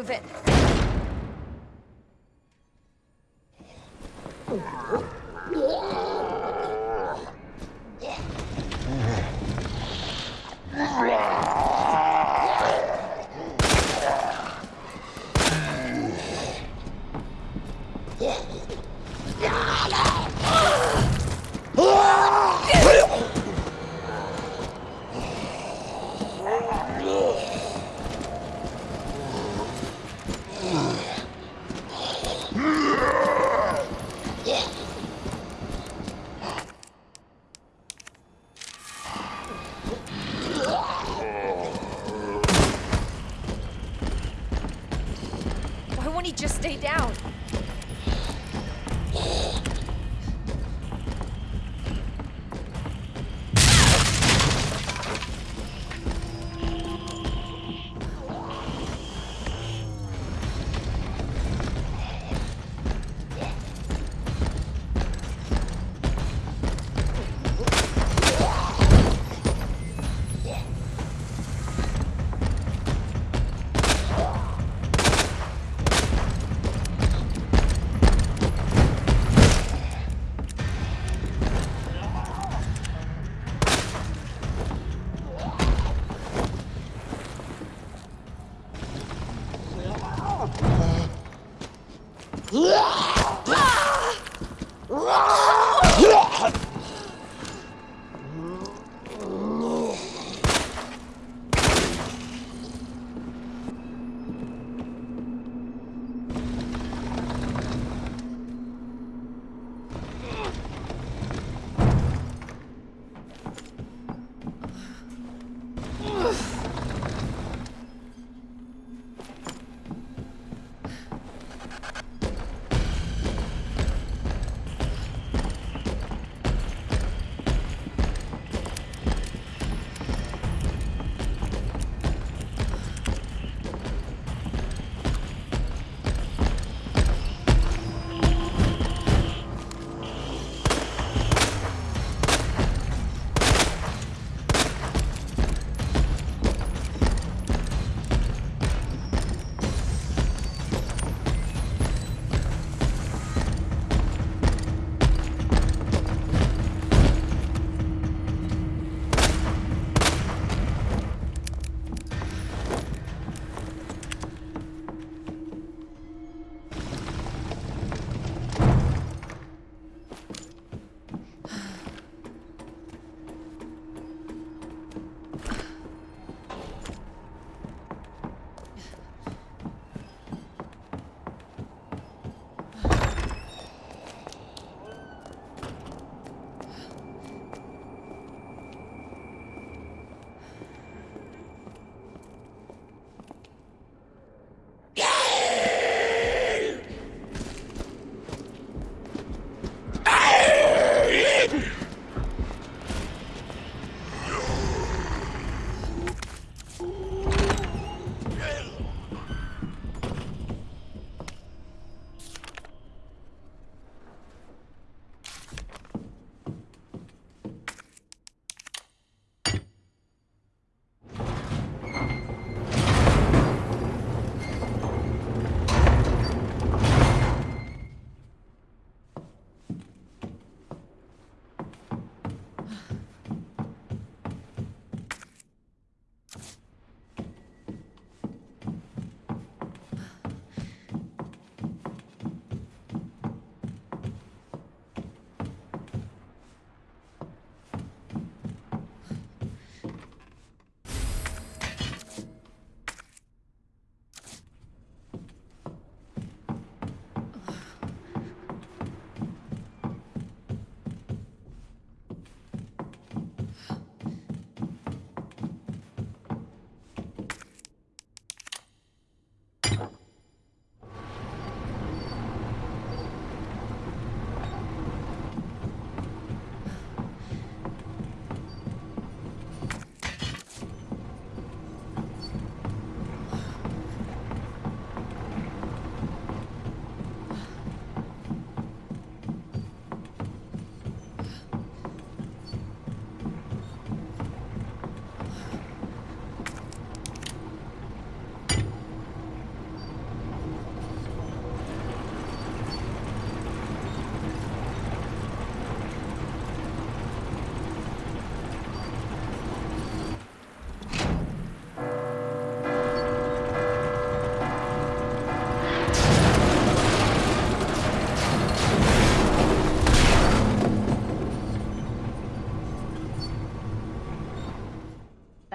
move it. He just stay down?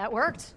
That worked.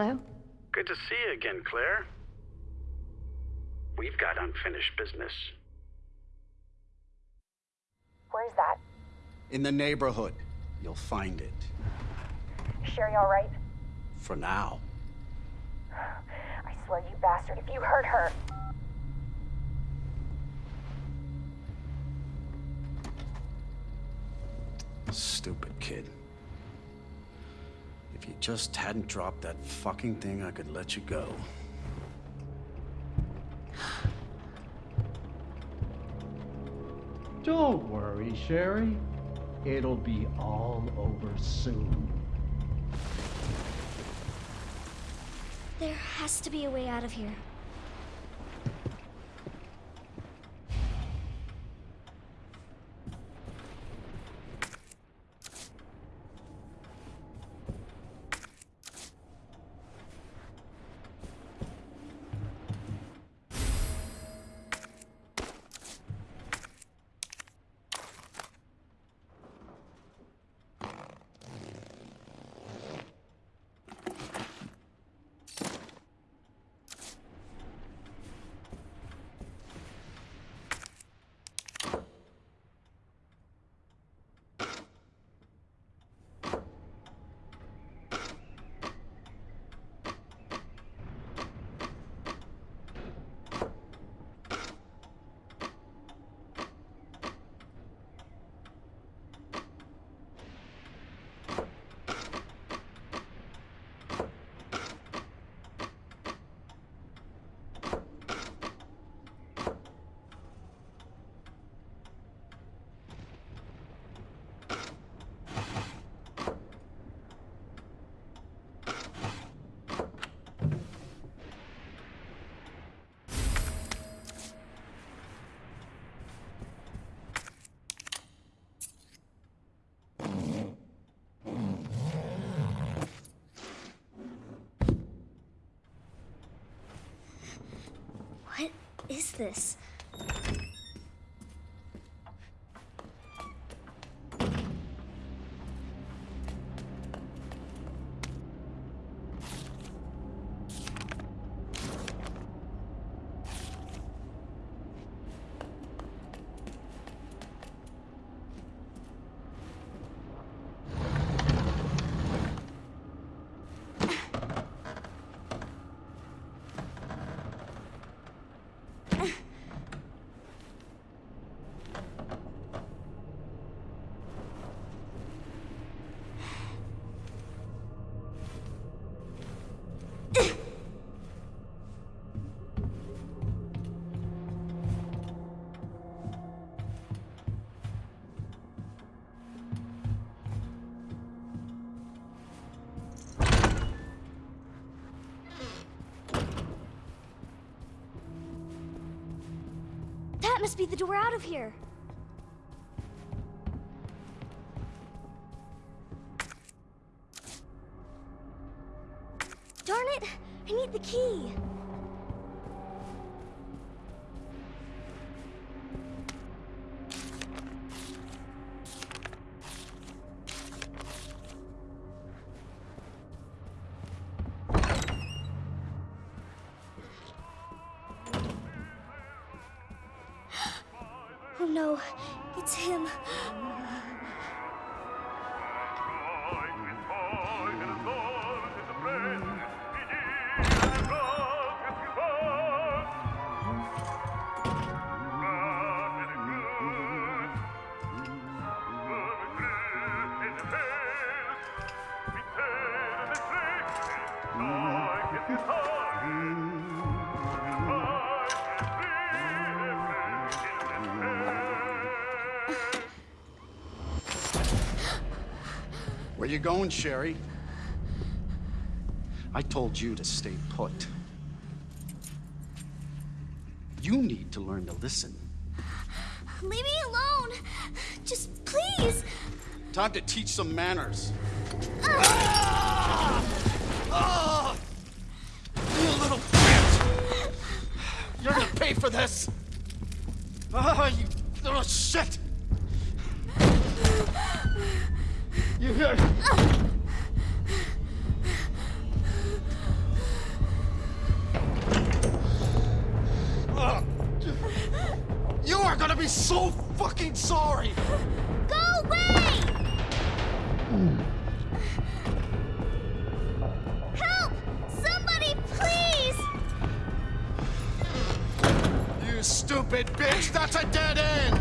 Hello? Good to see you again, Claire. We've got unfinished business. Where's that? In the neighborhood. You'll find it. Sherry all right? For now. I swear, you bastard, if you hurt her. Stupid kid. If you just hadn't dropped that fucking thing, I could let you go. Don't worry, Sherry. It'll be all over soon. There has to be a way out of here. Is this? Must be the door out of here. You going, Sherry? I told you to stay put. You need to learn to listen. Leave me alone. Just please. Time to teach some manners. Ah! Ah! Ah! You little bitch! You're gonna pay for this! Be so fucking sorry! Go away! Help! Somebody, please! You stupid bitch! That's a dead end!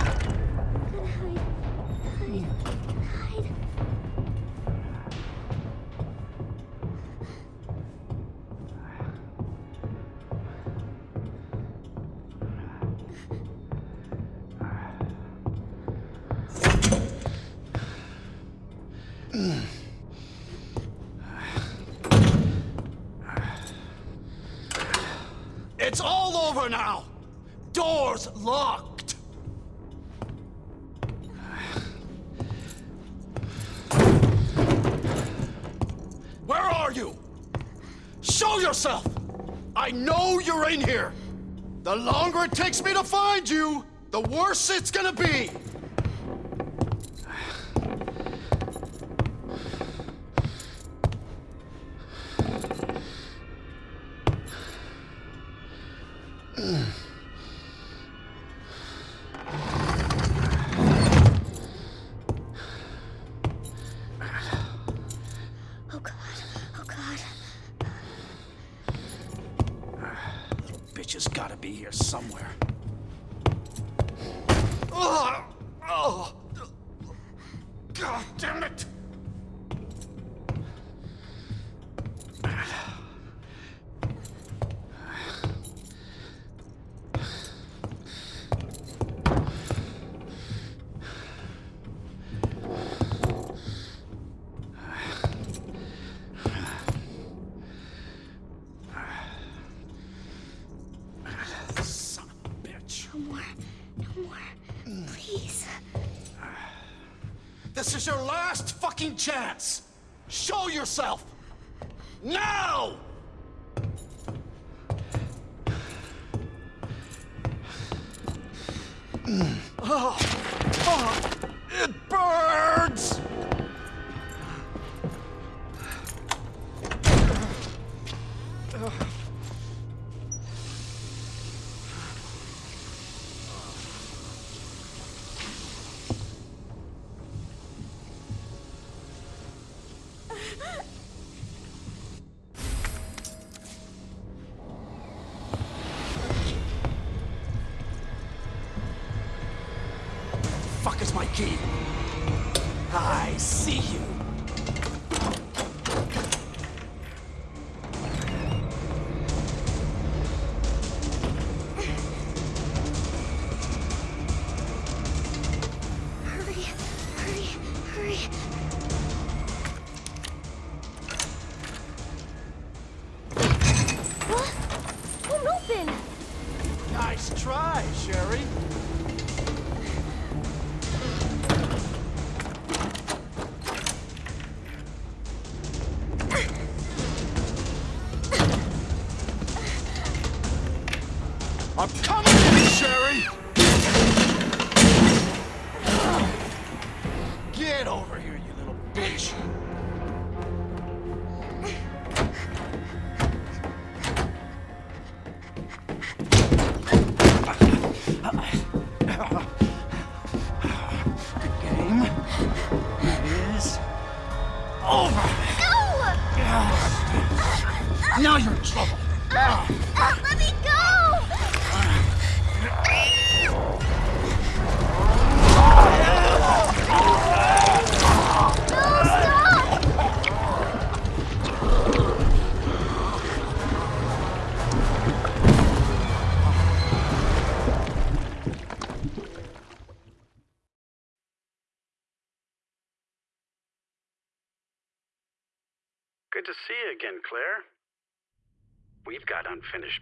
chance! Show yourself! Now! oh.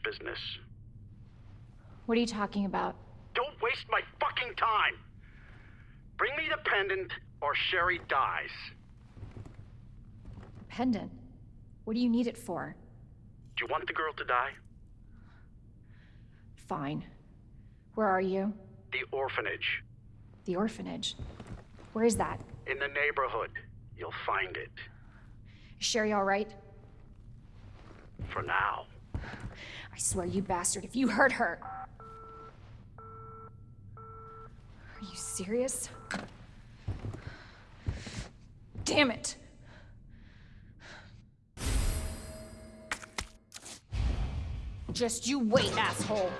Business. What are you talking about? Don't waste my fucking time! Bring me the pendant, or Sherry dies. Pendant? What do you need it for? Do you want the girl to die? Fine. Where are you? The orphanage. The orphanage. Where is that? In the neighborhood. You'll find it. Is Sherry all right? For now. I swear, you bastard, if you hurt her. Are you serious? Damn it! Just you wait, asshole!